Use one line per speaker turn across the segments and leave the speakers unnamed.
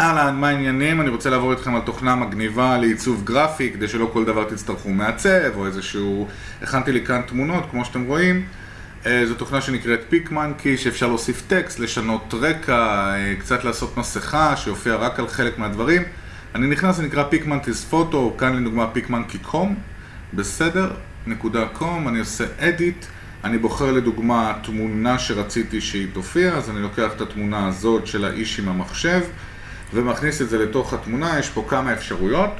אהלן, מה העניינים? אני רוצה לעבור איתכם על תוכנה מגניבה לעיצוב גרפי, כדי שלא כל דבר תצטרכו מעצב, או איזשהו... הכנתי לי כאן תמונות, כמו שאתם רואים. אה, זו תוכנה שנקראת פיק מנקי, שאפשר להוסיף טקסט, לשנות רקע, אה, קצת לעשות מסכה, שיופיע רק על חלק מהדברים. אני נכנס, זה נקרא פיק מנקי's פוטו, כאן לדוגמה פיק מנקי קום, בסדר, נקודה קום, אני עושה אדיט. אני בוחר לדוגמה תמונה שרציתי שהיא תופיע, אז אני לוקח את התמונה הזאת של האיש עם המחשב ומכניס את זה לתוך התמונה, יש פה כמה אפשרויות.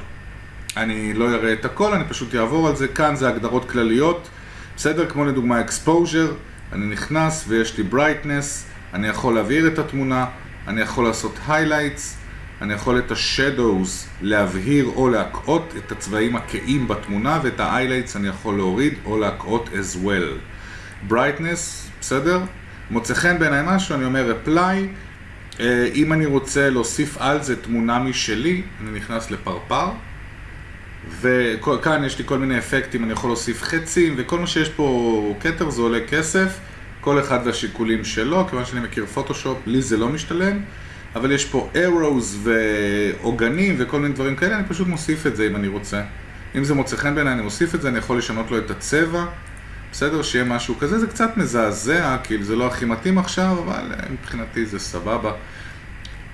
אני לא אראה את הכל, אני פשוט אעבור על זה. כאן זה הגדרות כלליות, בסדר? כמו לדוגמה exposure, אני נכנס ויש לי brightness, אני יכול להבהיר את התמונה, אני יכול לעשות highlights, אני יכול את ה-shadows להבהיר או להקעות את הצבעים הכהים בתמונה ואת ה-highlights אני יכול להוריד או להקעות as well. brightness, בסדר? מוצא חן בעיניי משהו, אני אומר apply, אם אני רוצה להוסיף על זה תמונה משלי, אני נכנס לפרפר, וכאן יש לי כל מיני אפקטים, אני יכול להוסיף חצים, וכל מה שיש פה כתר זה עולה כסף, כל אחד והשיקולים שלו, כיוון שאני מכיר פוטושופ, לי זה לא משתלם, אבל יש פה arrows ועוגנים וכל מיני דברים כאלה, אני פשוט מוסיף את זה אם אני רוצה. אם זה מוצא חן בעיניי, אני מוסיף את זה, אני יכול לשנות לו את הצבע. בסדר, שיהיה משהו כזה, זה קצת מזעזע, כאילו זה לא הכי מתאים עכשיו, אבל אה, מבחינתי זה סבבה.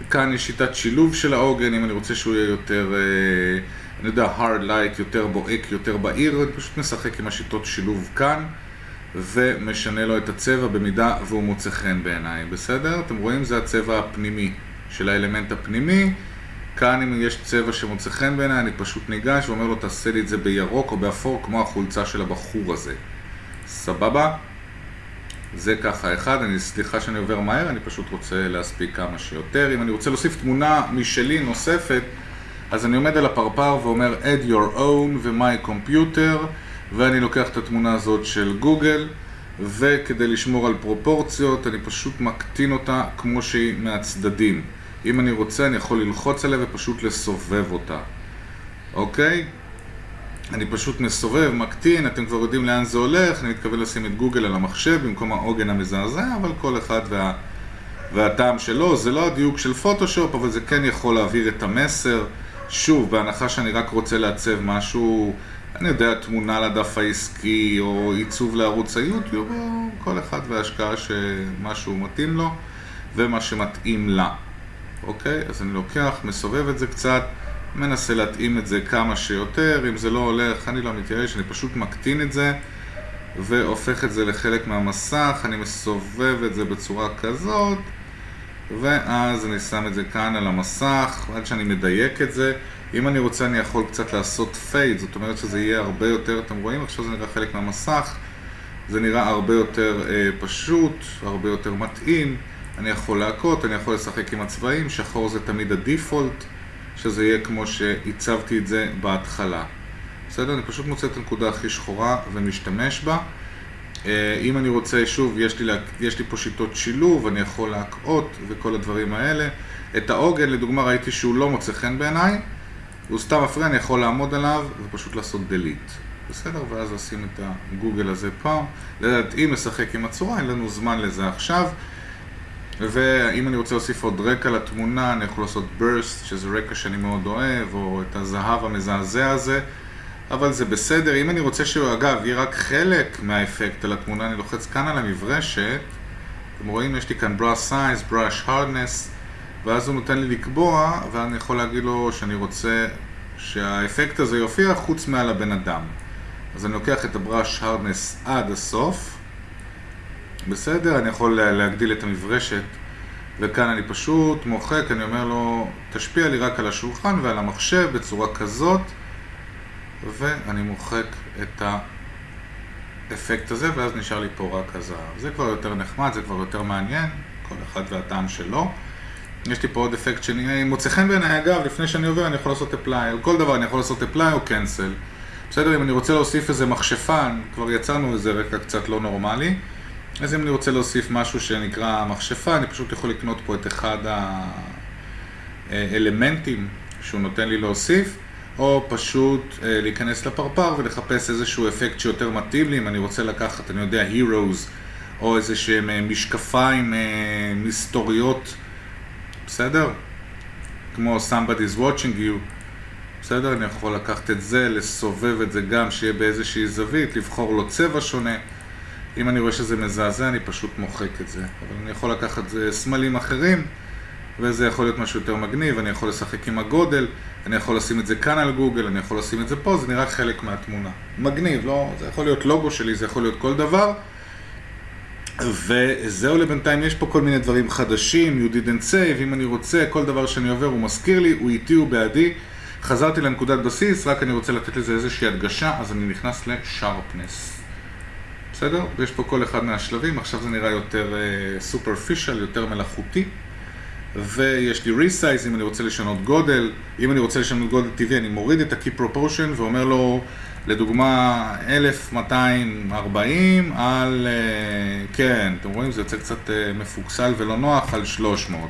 כאן יש שיטת שילוב של העוגן, אם אני רוצה שהוא יהיה יותר, אה, אני יודע, hard light, יותר בוהק, יותר בהיר, אני פשוט משחק עם השיטות שילוב כאן, ומשנה לו את הצבע במידה והוא מוצא חן בעיניי, בסדר? אתם רואים? זה הצבע הפנימי של האלמנט הפנימי. כאן אם יש צבע שמוצא חן בעיניי, אני פשוט ניגש ואומר לו תעשה לי את זה בירוק או באפור כמו החולצה של הבחור הזה. סבבה? זה ככה אחד, אני סליחה שאני עובר מהר, אני פשוט רוצה להספיק כמה שיותר. אם אני רוצה להוסיף תמונה משלי נוספת, אז אני עומד על הפרפר ואומר add your own ו-my computer ואני לוקח את התמונה הזאת של גוגל וכדי לשמור על פרופורציות אני פשוט מקטין אותה כמו שהיא מהצדדים. אם אני רוצה אני יכול ללחוץ עליה ופשוט לסובב אותה. אוקיי? אני פשוט מסובב, מקטין, אתם כבר יודעים לאן זה הולך, אני מתכוון לשים את גוגל על המחשב במקום העוגן המזעזע, אבל כל אחד וה... והטעם שלו, זה לא הדיוק של פוטושופ, אבל זה כן יכול להעביר את המסר. שוב, בהנחה שאני רק רוצה לעצב משהו, אני יודע, תמונה לדף העסקי, או עיצוב לערוץ היוטיוב, או כל אחד וההשקעה שמשהו מתאים לו, ומה שמתאים לה. אוקיי? אז אני לוקח, מסובב את זה קצת. מנסה להתאים את זה כמה שיותר, אם זה לא הולך, אני לא מתייאש, אני פשוט מקטין את זה והופך את זה לחלק מהמסך, אני מסובב את זה בצורה כזאת ואז אני שם את זה כאן על המסך, עד שאני מדייק את זה. אם אני רוצה אני יכול קצת לעשות פייד, זאת אומרת שזה יהיה הרבה יותר, אתם רואים? עכשיו זה נראה חלק מהמסך. זה נראה הרבה יותר אה, פשוט, הרבה יותר מתאים. אני יכול להכות, אני יכול לשחק עם הצבעים, שחור זה תמיד הדיפולט שזה יהיה כמו שהצבתי את זה בהתחלה. בסדר? אני פשוט מוצא את הנקודה הכי שחורה ומשתמש בה. אה, אם אני רוצה, שוב, יש לי, יש לי פה שיטות שילוב, אני יכול להקעות וכל הדברים האלה. את העוגן, לדוגמה, ראיתי שהוא לא מוצא חן בעיניי, הוא סתם מפריע, אני יכול לעמוד עליו ופשוט לעשות delete. בסדר? ואז לשים את הגוגל הזה פה. לדעת, אם משחק עם הצורה, אין לנו זמן לזה עכשיו. ואם אני רוצה להוסיף עוד רקע לתמונה, אני יכול לעשות burst, שזה רקע שאני מאוד אוהב, או את הזהב המזעזע הזה, אבל זה בסדר. אם אני רוצה שהוא, אגב, יהיה רק חלק מהאפקט על התמונה, אני לוחץ כאן על המברשת, אתם רואים, יש לי כאן brush size, brush hardness, ואז הוא נותן לי לקבוע, ואני יכול להגיד לו שאני רוצה שהאפקט הזה יופיע חוץ מעל הבן אדם. אז אני לוקח את הבראש hardness עד הסוף, בסדר, אני יכול להגדיל את המברשת וכאן אני פשוט מוחק, אני אומר לו תשפיע לי רק על השולחן ועל המחשב בצורה כזאת ואני מוחק את האפקט הזה ואז נשאר לי פה רק הזהב. זה כבר יותר נחמד, זה כבר יותר מעניין, כל אחד והטעם שלו. יש לי פה עוד אפקט שאני מוצא חן בעיניי, אגב, לפני שאני עובר אני יכול לעשות apply, על כל דבר אני יכול לעשות apply או cancel. בסדר, אם אני רוצה להוסיף איזה מכשפן, כבר יצרנו איזה רקע קצת לא נורמלי. אז אם אני רוצה להוסיף משהו שנקרא מכשפה, אני פשוט יכול לקנות פה את אחד האלמנטים שהוא נותן לי להוסיף, או פשוט אה, להיכנס לפרפר ולחפש איזשהו אפקט שיותר מתאים לי, אם אני רוצה לקחת, אני יודע, Heroes, או איזה שהם אה, משקפיים אה, מסתוריות, בסדר? כמו somebody's watching you, בסדר? אני יכול לקחת את זה, לסובב את זה גם, שיהיה באיזושהי זווית, לבחור לו צבע שונה. אם אני רואה שזה מזעזע, אני פשוט מוחק את זה. אבל אני יכול לקחת סמלים אחרים, וזה יכול להיות משהו יותר מגניב, אני יכול לשחק עם הגודל, אני יכול לשים את זה כאן על גוגל, אני יכול לשים את זה פה, זה נראה חלק מהתמונה. מגניב, לא? זה יכול להיות לוגו שלי, זה יכול להיות כל דבר. וזהו לבינתיים, יש פה כל מיני דברים חדשים, you didn't save, אם אני רוצה, כל דבר שאני עובר הוא מזכיר לי, הוא איתי, הוא בעדי. חזרתי לנקודת בסיס, רק אני רוצה לתת לזה איזושהי הדגשה, אז אני נכנס לשרפנס. בסדר? ויש פה כל אחד מהשלבים, עכשיו זה נראה יותר סופרפישל, uh, יותר מלאכותי. ויש לי resize אם אני רוצה לשנות גודל, אם אני רוצה לשנות גודל טבעי אני מוריד את ה-key proportion ואומר לו לדוגמה 1240 על, uh, כן, אתם רואים זה יוצא קצת uh, מפוקסל ולא נוח על 300,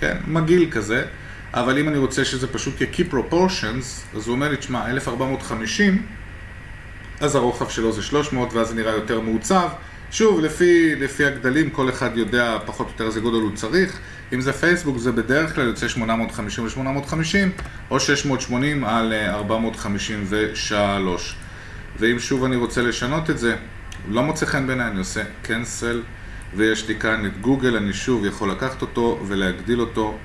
כן, מגעיל כזה. אבל אם אני רוצה שזה פשוט יהיה key proportions, אז הוא אומר לי, תשמע, 1450, אז הרוחב שלו זה 300, ואז זה נראה יותר מעוצב. שוב, לפי, לפי הגדלים, כל אחד יודע פחות או יותר איזה גודל הוא צריך. אם זה פייסבוק, זה בדרך כלל יוצא 850 ל-850, או 680 על 453. ואם שוב אני רוצה לשנות את זה, לא מוצא חן בעיניי, אני עושה cancel, ויש לי כאן את גוגל, אני שוב יכול לקחת אותו ולהגדיל אותו.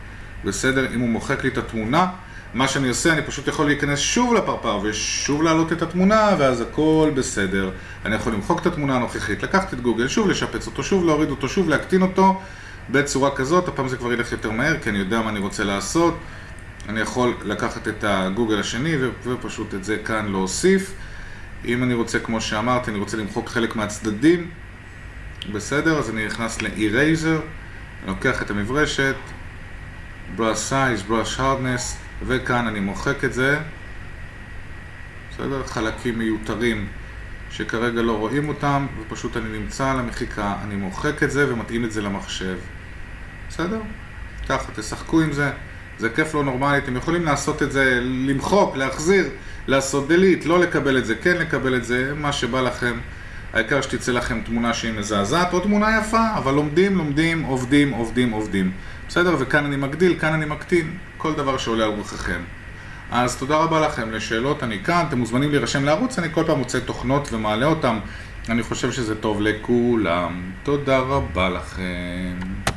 בסדר? אם הוא מוחק לי את התמונה, מה שאני עושה, אני פשוט יכול להיכנס שוב לפרפר ושוב להעלות את התמונה, ואז הכל בסדר. אני יכול למחוק את התמונה הנוכחית, לקחת את גוגל, שוב לשפץ אותו, שוב להוריד אותו, שוב להקטין אותו בצורה כזאת, הפעם זה כבר ילך יותר מהר, כי אני יודע מה אני רוצה לעשות. אני יכול לקחת את הגוגל השני ופשוט את זה כאן להוסיף. אם אני רוצה, כמו שאמרתי, אני רוצה למחוק חלק מהצדדים, בסדר? אז אני נכנס ל-Eraser, לוקח את המברשת, brush size, brush hardness, וכאן אני מוחק את זה, בסדר? חלקים מיותרים שכרגע לא רואים אותם, ופשוט אני נמצא על המחיקה, אני מוחק את זה ומתאים את זה למחשב, בסדר? ככה, תשחקו עם זה, זה כיף לא נורמלי, אתם יכולים לעשות את זה, למחוק, להחזיר, לעשות delete, לא לקבל את זה, כן לקבל את זה, מה שבא לכם. העיקר שתצא לכם תמונה שהיא מזעזעת, או תמונה יפה, אבל לומדים, לומדים, עובדים, עובדים, עובדים. בסדר? וכאן אני מגדיל, כאן אני מקטין, כל דבר שעולה על רוחכם. אז תודה רבה לכם, לשאלות אני כאן, אתם מוזמנים להירשם לערוץ, אני כל פעם מוצא תוכנות ומעלה אותם, אני חושב שזה טוב לכולם. תודה רבה לכם.